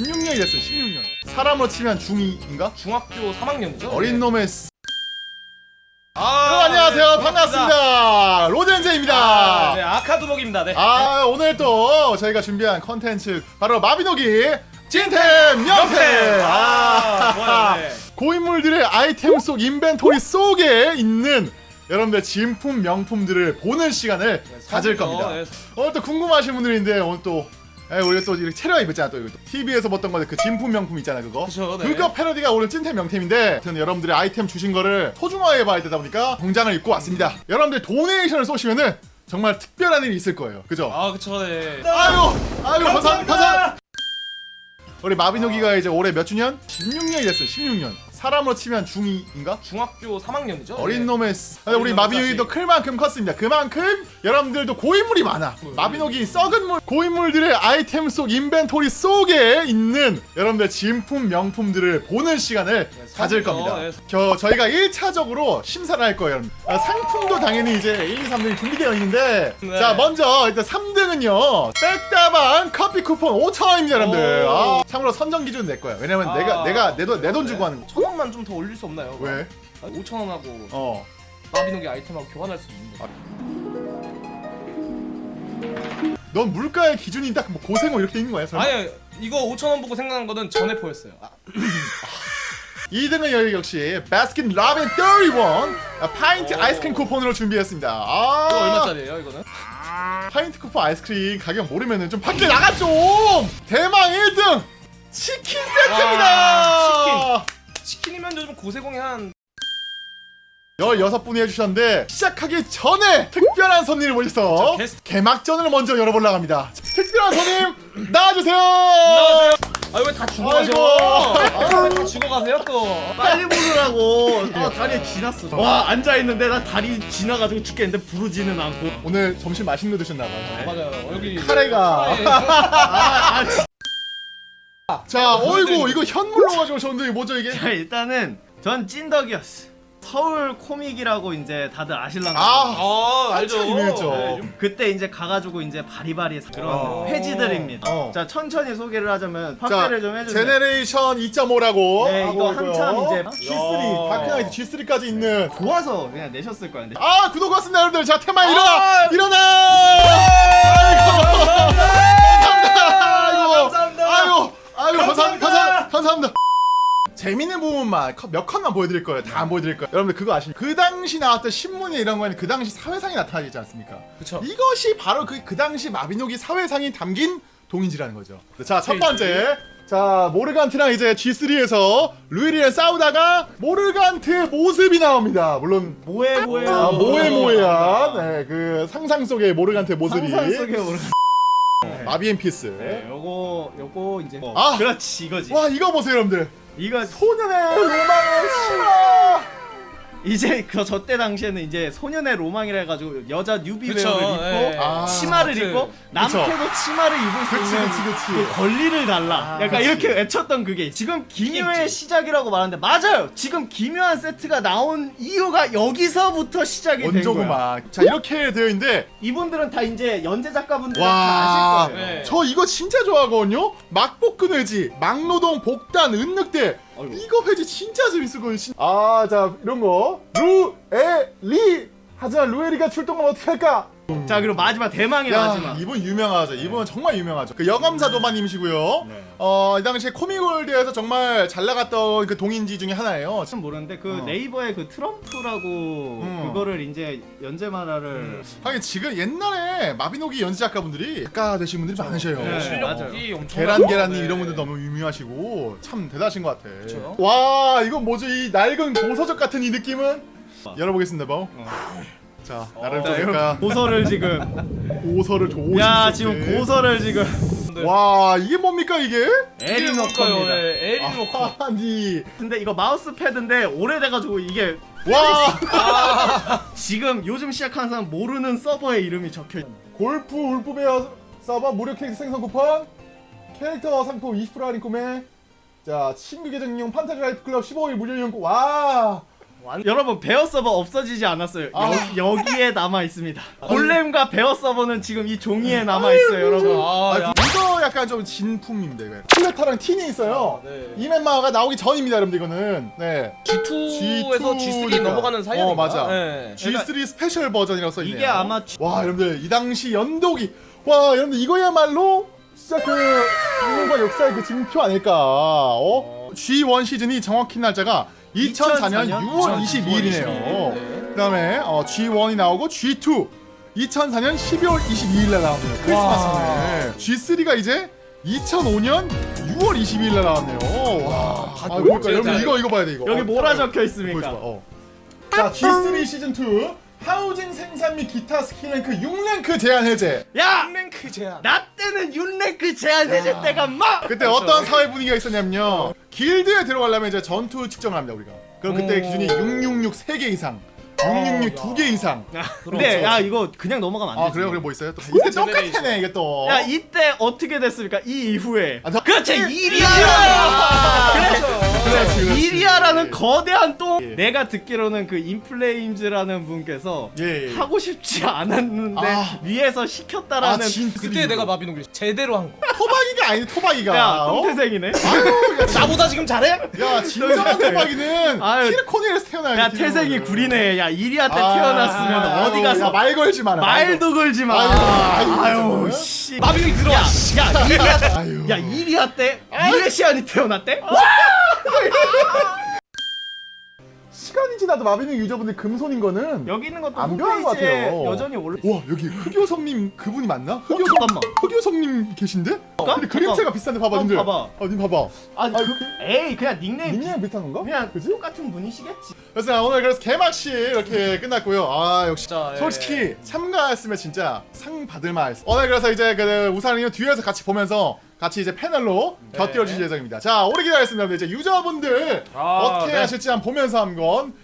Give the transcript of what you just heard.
16년이 됐어요 16년 사람으로 치면 중2인가? 중학교 3학년이죠? 어린 놈의 쓰... 아, 여러분 안녕하세요 네, 반갑습니다 로젠제입니다 아, 네, 아카두목입니다. 네. 아 오늘 또 저희가 준비한 컨텐츠 바로 마비노기 찐템 명템 아, 아. 네. 고인물들의 아이템 속 인벤토리 속에 있는 여러분들 진품 명품들을 보는 시간을 가질 선물로, 겁니다 네. 오늘 또 궁금하신 분들인데 오늘 또 에, 우리가 또 이렇게 체력 입었잖아 또 이거 또. TV에서 봤던 건데 그 진품 명품 있잖아 그거 그쵸, 네. 그거 패러디가 오늘 찐템 명템인데 아무튼 여러분들의 아이템 주신 거를 소중하게 봐야 되다 보니까 정장을 입고 왔습니다 여러분들 도네이션을 쏘시면은 정말 특별한 일이 있을 거예요 그죠? 아, 그쵸, 네. 아유 아유 감사합니다. 감사합니다 우리 마비노기가 이제 올해 몇 주년? 16년이 됐어요 16년 사람으로 치면 중2인가? 중학교 3학년이죠? 어린 네. 놈의 쓰- 근데 우리 마비노기도 클 만큼 컸습니다. 그만큼 여러분들도 고인물이 많아. 마비노기 썩은 물 고인물들의 아이템 속 인벤토리 속에 있는 여러분들 진품 명품들을 보는 시간을 네, 가질 겁니다. 네. 저 저희가 1차적으로 심사를 할 거예요, 여러분. 아, 상품도 당연히 이제 1, 2, 3등이 준비되어 있는데 네. 자 먼저 일단 3등은요 백다방 커피 쿠폰 5천 원입니다, 여러분들. 오. 아, 참고로 선정 기준 내 거야. 왜냐면 아. 내가 내가 내 돈 내 돈 주고 하는 거. 천 원만 좀 더 올릴 수 없나요? 왜? 5천 원하고 어. 마비노기 아이템하고 교환할 수 있는데. 넌 물가의 기준이 딱 뭐 고생어 이렇게 있는 거야? 설마? 아니, 이거 5천 원 보고 생각난 거는 전해포였어요. 아, 2등은 여기 역시 바스킨 라빈 31 아, 파인트 오. 아이스크림 쿠폰으로 준비했습니다. 아 이거 얼마짜리예요, 이거는? 파인트 쿠폰 아이스크림 가격 모르면은 좀 밖에 나가 좀. 대망 1등 치킨 세트입니다. 치킨 이면 요즘 고세공이 한 16분이 해주셨는데 시작하기 전에 특별한 손님을 모셔서. 개막전을 먼저 열어보려고 합니다. 특별한 손님 나와주세요. 안녕하세요. 아, 왜다 죽어 가죠? 아이고. 아, 왜다 죽어 가세요 또? 빨리 부르라고 아 다리에 지났어 와 앉아있는데 나 다리 지나가지고 죽겠는데 부르지는 않고 오늘 점심 맛있는 거 드셨나 아, 봐요. 맞아요. 여기 카레가. 카레. 아, 아, 자, 어이구 이거 현물로 가지고 오셨는데 이게 뭐죠 이게? 자 일단은 전 찐덕이었어. 서울 코믹이라고 이제 다들 아실랑가 아, 아, 알죠. 유명했죠. 네, 좀- 그때 이제 가가지고 이제 바리바리 그런 어. 회지들입니다. 어. 자 천천히 소개를 하자면 자, 확대를 좀 해주세요. 제네레이션 2.5라고 네, 이거 한참 이제- G3 다크나이트 G3까지 있는. 좋아서 그냥 내셨을 거야 근데 아 구독 고맙습니다 여러분들. 자 테마 일어나 아! 일어나 감사- 감사합니다. 재밌는 부분만 컷- 몇 컷만 보여드릴 거예요. 다 안 보여드릴 거예요. 여러분들 그거 아십니까 그 당시 나왔던 신문에 이런 거에는 그 당시 사회상이 나타나지 않습니까? 그쵸. 이것이 바로 그, 그 당시 마비노기 사회상이 담긴 동인지라는 거죠. 자, 첫 번째. 자, 모르간트랑 이제 G3에서 루일이랑 싸우다가 모르간트의 모습이 나옵니다. 물론 뭐해 뭐해. 아, 모에 모에한 네, 그 상상 속의 모르간트의 모습이. 상상 속에 오르 마비앤 피스. 네, 요거 요거 이제 뭐, 아! 그렇지 이거지 와, 이거 보세요, 여러분들. 이거 소년의 로망의 심화. 이제 그 저 때 당시에는 이제 소년의 로망이라 해가지고 여자 뉴비 그쵸, 웨어를 입고 예. 아, 치마를 스커트. 입고 남캐도 치마를 입을 수 그치, 있는 그치, 그치. 그 권리를 달라. 아, 약간 그치. 이렇게 외쳤던 그게 있- 지금 기묘의. 시작이라고 말하는데 맞아요. 지금 기묘한 세트가 나온 이유가 여기서부터 시작이 된 거야. 자, 이렇게 되어 있는데 이분들은 다 이제 연재 작가분들 다 와, 아실 거예요. 네. 저 이거 진짜 좋아하거든요. 막복근 회지, 막노동, 복단, 은늑대. 아이고. 이거 회지 진짜 재밌었거든요. 진- 아, 자 이런 거 루에리. 하지만 루에리가 출동하면 어떻게 할까? 자 그리고 마지막 대망의 야, 마지막. 이분 유명하죠. 이분은 정말 유명하죠. 그 여감사 도마님이시고요. 네. 어, 이 당시에 코미골드에서 정말 잘 나갔던 그 동인지 중에 하나예요. 참 모르는데 그 어. 네이버에 그 트럼프라고 음. 그거를 이제 연재 만화를 하긴 지금 옛날에 마비노기 연재 작가분들이 작가 되신 분들이 많으셔요. 네, 실력이 엄청 계란 계란님 이런 분들 너무 유명하시고 참 대단하신 것 같아. 그쵸. 와 이건 뭐죠 이 낡은 도서적 같은 이 느낌은 열어보겠습니다 뭐. 자 나를 자, 보니까 고서를 지금 고서를 조심. 야 지금 고서를 지금 와 이게 뭡니까 이게? 에리노커입니다. 에리노커. 아니 근데 이거 마우스 패드인데 오래돼가지고 이게 와 지금 요즘 시작한 사람 모르는 서버의 이름이 적혀. 있 골프 울프베어 서버 무료 캐릭터 생성 쿠폰 캐릭터 상품 20% 할인 구매 자 친구 계정 이용 판타지 라이프 클럽 15일 무료 이용권 와 완- 여러분 베어 서버 없어지지 않았어요. 아. 여, 여기에 남아 있습니다. 골렘과 베어 서버는 지금 이 종이에 남아 있어요, 여러분. 아, 아, 야. 이거 약간 좀 진품입니다 이거. 플레타랑 틴이 있어요. 아, 네. 이 맵마가 나오기 전입니다, 여러분들 이거는. 네. G2에서 G3 G2 니까. 넘어가는 사이 아닌가? 어, 맞아. 네. G3 스페셜 버전이라고 써 있네요. 이게 아마 G- 와, 여러분들 이 당시 연독이 와, 여러분들 이거야말로 진짜 그 한국과 역사의 그 징표 아닐까. 어? G1 시즌이 정확히 날짜가 2004년 6월 22일이네요. 네. 그다음에 어, G1이 나오고 G2 2004년 12월 22일 날 나왔네요. 크리스마스네. G3가 이제 2005년 6월 22일 날 나왔네요. 와. 아, 그러니까 여러분 이거 이거 봐야 돼 이거. 여기 어, 뭐라 적혀 보여줘봐. 있습니까? 어. 자, G3 시즌 2 하우징 생산 및 기타 스킬 랭크 6랭크 제한 해제. 야! 랭크 제한. 나 때는 윤랭크 제한 해제 때가 막 그때 어떤 사회 분위기가 있었냐면요. 길드에 들어가려면 이제 전투 측정을 합니다, 우리가. 그럼 그때 오. 기준이 666 3개 이상. 666 야. 2개 이상. 근데 야 이거 그냥 넘어가면 안 아, 되지. 그래요? 그래 뭐 있어요? 또 이때. 똑같네, 이게 또. 야 이때 어떻게 됐습니까? 이 이후에 아, 저- 그렇지! 일이야 그렇지, 그렇지. 일이야라는 거대한 똥 예. 내가 듣기로는 그 인플레임즈라는 분께서 예, 예. 하고 싶지 않았는데 아. 위에서 시켰다라는 아, 진 그때 내가 마비노기 제대로 한 거. 토박이가 아니 토박이가. 야 어? 똥태생이네 아유, 나보다 지금 잘해? 야, 진정한 토박이는 아유. 키르코니에서 태어나야 야 태생이 구리네 야 이리야 때 아, 태어났으면 아유, 어디 가서 야, 말 걸지 마라. 말도 걸지 마 아유. 씨 마비노기 들어와. 야 이리야. 야 이리야 때 미레시안이 태어났대? 시간이 지나도 마비노 유저분들 금손인 거는 여기 있는 것도 안 변한 것 같아요. 여전히 올라 와 여기 흑요성님 그분이 맞나? 어, 흑요성 잠깐만 흑요성님 계신데? 볼까? 근데 그림체가 비슷한데 봐봐 어, 님들 봐봐. 어, 님 봐봐 아, 그, 에이 그냥 닉네임 닉네임 비슷한 건가? 그냥 그지? 똑같은 분이시겠지 그래서 오늘 그래서 개막식 이렇게 끝났고요 아 역시 진짜, 예. 솔직히 참가했으면 진짜 상 받을 만했어 오늘 그래서 이제 그 우산이요 뒤에서 같이 보면서 같이 이제 패널로 곁들여질 예정입니다. 자 오래 기다렸습니다. 이제 유저분들 아, 어떻게 네. 하실지 한번 보면서 한번